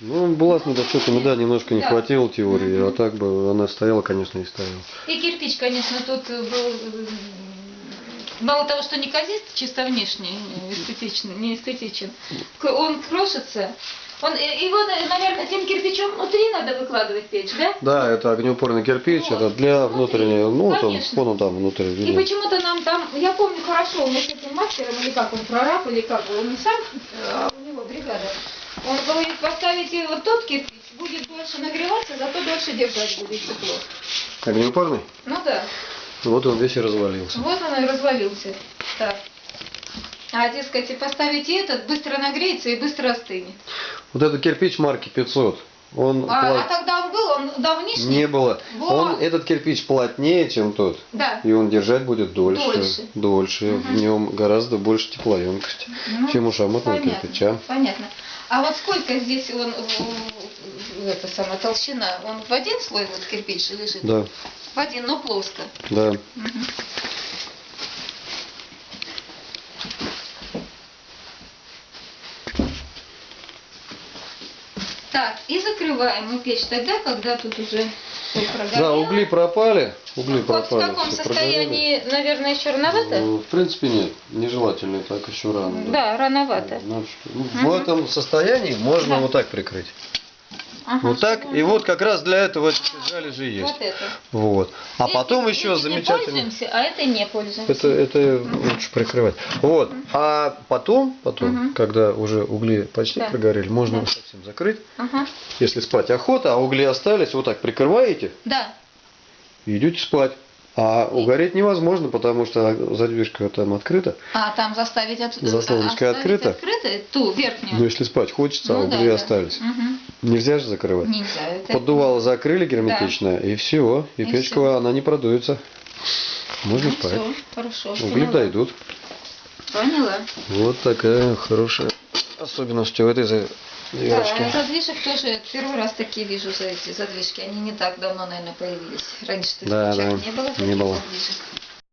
Ну, была с недочетами, да, немножко не Да. хватило теории, а так бы она стояла, конечно, и стояла. И кирпич, конечно, тут э, был э, мало того, что неказист чисто внешне, не эстетичен, не эстетичен, он крошится. Он, э, его, э, наверное, тем кирпичом внутри надо выкладывать печь, да? Да, это огнеупорный кирпич, Вот. это для Смотри, внутреннего, ну, он, вон он там внутри, И почему-то нам там, я помню хорошо, у нас с этим мастером, или как он, прораб, или как, он не сам, а у него бригада, он говорит, поставите вот тот кирпич, будет дольше нагреваться, зато дольше держать будет тепло. Огнеупорный? Ну да, Вот он весь и развалился. вот он и развалился. Так. А, дескать, поставите этот, быстро нагреется и быстро остынет. Вот этот кирпич марки 500, он А, пла- а тогда он был, он давнишний? не было. Вот. Он, этот кирпич плотнее, чем тот. Да. И он держать будет дольше. Дольше. Дольше. В нем гораздо больше теплоемкость, Ну, чем у понятно, кирпича. Понятно. А вот сколько здесь он, это самая толщина, он в один слой вот кирпич лежит? Да, В один, но плоско. да. Мгм. Так, и закрываем мы печь тогда, когда тут уже всё Да, прогорело. угли пропали. Угли Вот в пропали. каком всё состоянии, наверное, еще прогорело. рановато? Ну, В принципе, нет. Нежелательно, так еще рано. Да, рановато. Надо что- ну, В этом состоянии можно Да. вот так прикрыть. Ага, Вот так. И вот как раз для этого эти жалюзи есть. Вот это. Вот. А Этим- потом еще замечательно. пользуемся, а это не пользуемся. Это, это лучше прикрывать. Вот. А потом, потом, Мгм. когда уже угли почти Да. прогорели, можно Да. совсем закрыть. Ага. Если спать охота, а угли остались, вот так прикрываете Да. и идете спать. А угореть невозможно, потому что задвижка там открыта. А там заставить от... Заслоночка оставить открыта? открытой? Ту, верхнюю. Но если спать хочется, а Ну да, угли да. остались. Мгм. Нельзя же закрывать. Нельзя. Это... Поддувало закрыли герметично, и все. И, И печка, всё. она не продуется. Можно Ну, спать. всё, хорошо. Угли поняла. дойдут. Поняла. Вот такая хорошая особенность у этой за- Да, задвижек тоже первый раз такие вижу за эти задвижки. Они не так давно, наверное, появились. Раньше Да, не да, было не таких было. задвижек.